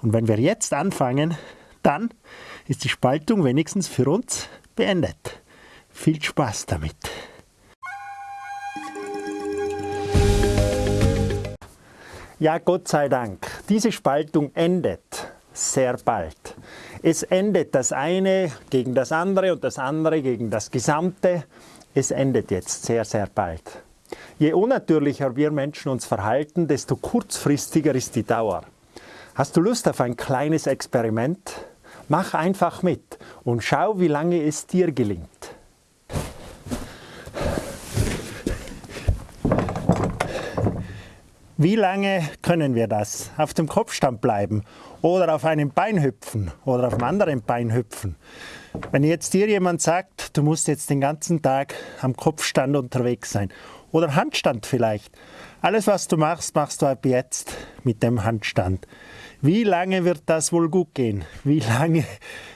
Und wenn wir jetzt anfangen, dann ist die Spaltung wenigstens für uns beendet. Viel Spaß damit! Ja, Gott sei Dank, diese Spaltung endet sehr bald. Es endet das eine gegen das andere und das andere gegen das Gesamte. Es endet jetzt sehr, sehr bald. Je unnatürlicher wir Menschen uns verhalten, desto kurzfristiger ist die Dauer. Hast du Lust auf ein kleines Experiment? Mach einfach mit und schau, wie lange es dir gelingt. Wie lange können wir das? Auf dem Kopfstand bleiben oder auf einem Bein hüpfen oder auf einem anderen Bein hüpfen? Wenn jetzt dir jemand sagt, du musst jetzt den ganzen Tag am Kopfstand unterwegs sein oder Handstand vielleicht. Alles, was du machst, machst du ab jetzt mit dem Handstand. Wie lange wird das wohl gut gehen? Wie lange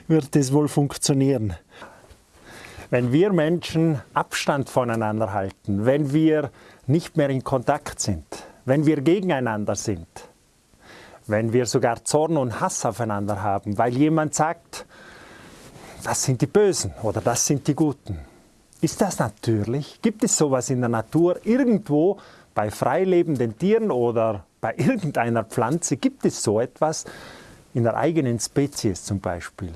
wird es wohl funktionieren? Wenn wir Menschen Abstand voneinander halten, wenn wir nicht mehr in Kontakt sind, wenn wir gegeneinander sind, wenn wir sogar Zorn und Hass aufeinander haben, weil jemand sagt, das sind die Bösen oder das sind die Guten. Ist das natürlich? Gibt es sowas in der Natur? Irgendwo bei freilebenden Tieren oder bei irgendeiner Pflanze gibt es so etwas, in der eigenen Spezies zum Beispiel.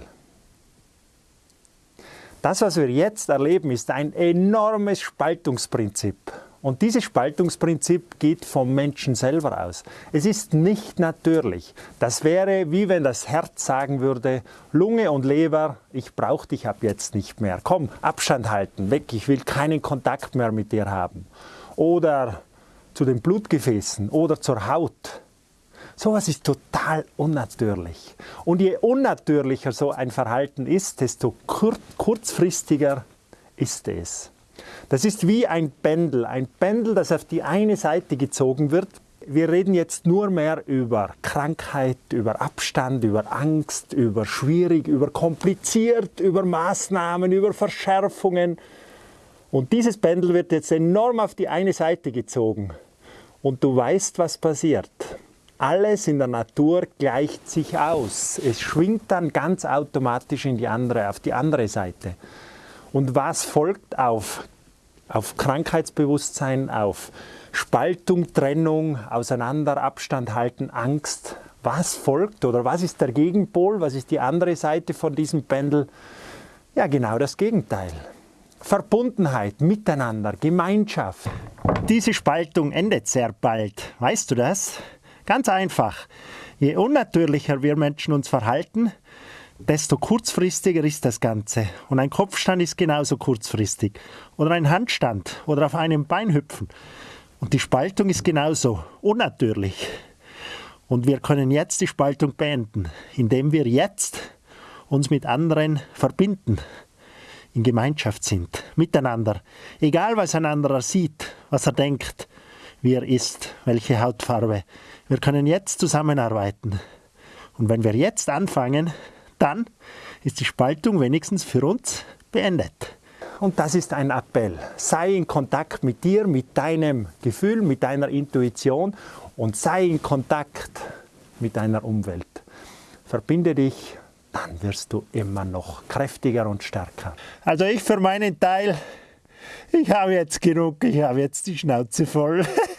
Das, was wir jetzt erleben, ist ein enormes Spaltungsprinzip. Und dieses Spaltungsprinzip geht vom Menschen selber aus. Es ist nicht natürlich. Das wäre wie wenn das Herz sagen würde, Lunge und Leber, ich brauche dich ab jetzt nicht mehr. Komm, Abstand halten, weg, ich will keinen Kontakt mehr mit dir haben. Oder zu den Blutgefäßen oder zur Haut. Sowas ist total unnatürlich. Und je unnatürlicher so ein Verhalten ist, desto kurzfristiger ist es. Das ist wie ein Pendel, ein Pendel, das auf die eine Seite gezogen wird. Wir reden jetzt nur mehr über Krankheit, über Abstand, über Angst, über schwierig, über kompliziert, über Maßnahmen, über Verschärfungen. Und dieses Pendel wird jetzt enorm auf die eine Seite gezogen. Und du weißt, was passiert. Alles in der Natur gleicht sich aus. Es schwingt dann ganz automatisch in die andere, auf die andere Seite. Und was folgt auf auf Krankheitsbewusstsein, auf Spaltung, Trennung, Auseinander, Abstand halten, Angst. Was folgt oder was ist der Gegenpol, was ist die andere Seite von diesem Pendel? Ja, genau das Gegenteil. Verbundenheit, Miteinander, Gemeinschaft. Diese Spaltung endet sehr bald. Weißt du das? Ganz einfach. Je unnatürlicher wir Menschen uns verhalten, desto kurzfristiger ist das Ganze. Und ein Kopfstand ist genauso kurzfristig. Oder ein Handstand oder auf einem Bein hüpfen. Und die Spaltung ist genauso unnatürlich. Und wir können jetzt die Spaltung beenden, indem wir jetzt uns mit anderen verbinden, in Gemeinschaft sind, miteinander. Egal, was ein anderer sieht, was er denkt, wie er ist, welche Hautfarbe. Wir können jetzt zusammenarbeiten. Und wenn wir jetzt anfangen, dann ist die Spaltung wenigstens für uns beendet. Und das ist ein Appell. Sei in Kontakt mit dir, mit deinem Gefühl, mit deiner Intuition und sei in Kontakt mit deiner Umwelt. Verbinde dich, dann wirst du immer noch kräftiger und stärker. Also ich für meinen Teil, ich habe jetzt genug, ich habe jetzt die Schnauze voll.